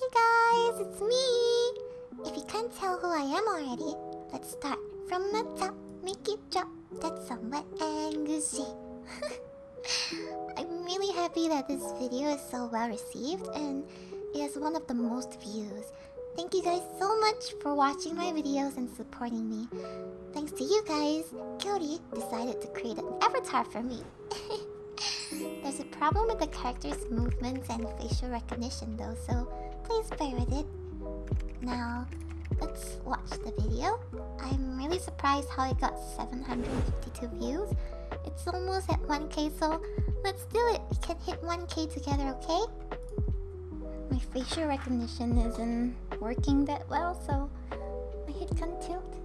Hey guys, it's me! If you can't tell who I am already, let's start from the top, make it drop. That's some wet and goosey. I'm really happy that this video is so well received and it has one of the most views. Thank you guys so much for watching my videos and supporting me. Thanks to you guys, Kyori decided to create an avatar for me. There's a problem with the character's movements and facial recognition though, so please bear with it. Now, let's watch the video. I'm really surprised how it got 752 views. It's almost at 1k, so let's do it. We can hit 1k together, okay? My facial recognition isn't working that well, so my head can tilt.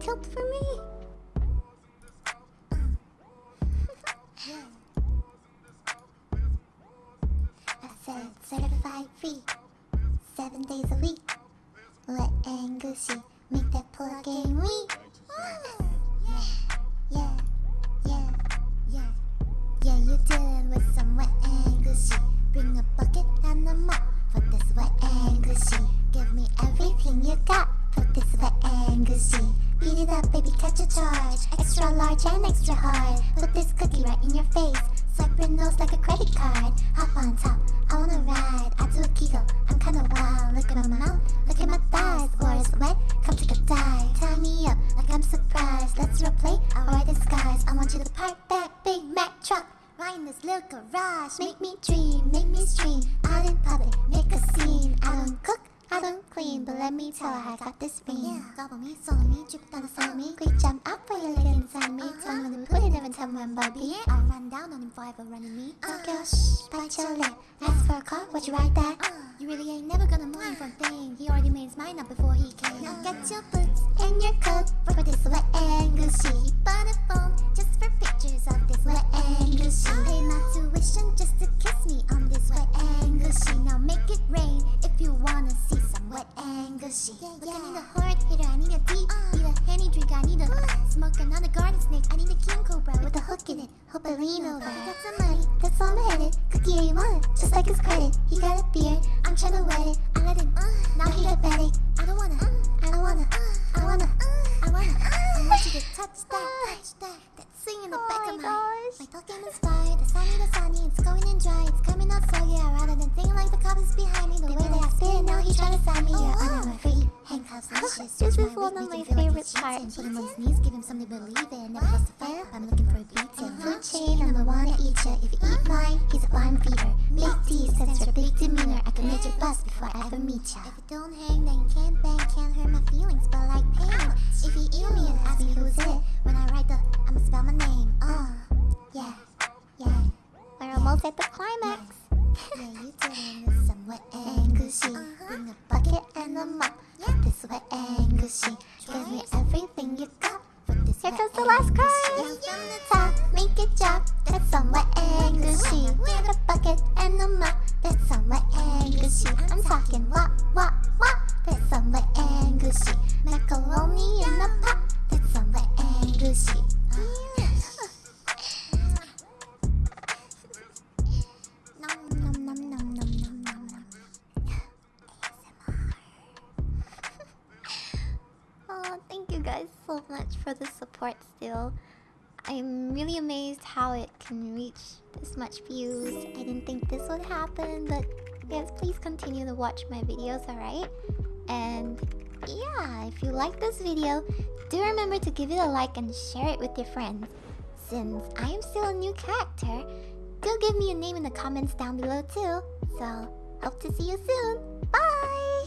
tilt for me! Said certified free, seven days a week. Wet and gushy, make that plug game weak. Ah, yeah, yeah, yeah, yeah. Yeah. You dealing with some wet and gushy. Bring a bucket and a mop for this wet and gushy. Give me everything you got for this wet and gushy. Beat it up, baby, catch a charge. Extra large and extra hard. Put this cookie right in your face. Swipe your nose like a credit card. Hop Right in this little garage. Make me dream, make me stream. Out in public, make a scene. I don't cook. I don't clean, but let me tell her I got this ring. Yeah, gobble me, swallow me, drip down inside me. Quick jump up for your leg inside me. Tell me when to put it, never tell me when, Bobby. I'll run down on him forever running me. Uh-huh. Don't girl, shh, bite your lip. Ask for a car, would you ride that? Uh-huh. You really ain't never gonna mind for a thing. He already made his mind up before he came. Uh-huh. Now get your boots and your coat for this wet lean over. I got some money, that's all I'm headed. Cookie ain't want just like his credit. He got a beard, I'm tryna wet it. I let him, uh, now he diabetic. I don't wanna, uh, I don't wanna, uh, I wanna, I wanna. I want you to touch that, touch that. That sing in the back of my. Oh my talking is fire, the sunny, the sunny, it's going in dry, it's coming out so yeah. Rather than think like the cops is behind me, the way that I spit, now he tryna sign me. I never free. Handcuffs, lashes, This is one of my him feel like favorite parts. Put him on his knees, give him something to believe in. Never lost a fight, I'm looking for a beating. Food chain, I'm the one to eat ya. If you eat mine, he's a barn feeder. Big D stands for big demeanor. I can make your bust before I ever meet ya. If it don't hang, then you can't bang. Down from the top, make it drop. That's some wet and gushy. With a bucket and a mop. That's and gushy. I'm talking wop, you guys so much for the support still. I'm really amazed how it can reach this much views. I didn't think this would happen, but yes, please continue to watch my videos, alright? And yeah, if you like this video, do remember to give it a like and share it with your friends. Since I am still a new character, do give me a name in the comments down below too. So, hope to see you soon. Bye!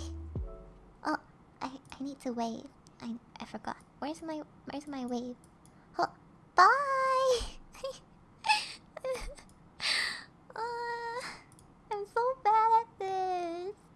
Oh, I, I need to wave. I, I forgot. Where's my where's my wave?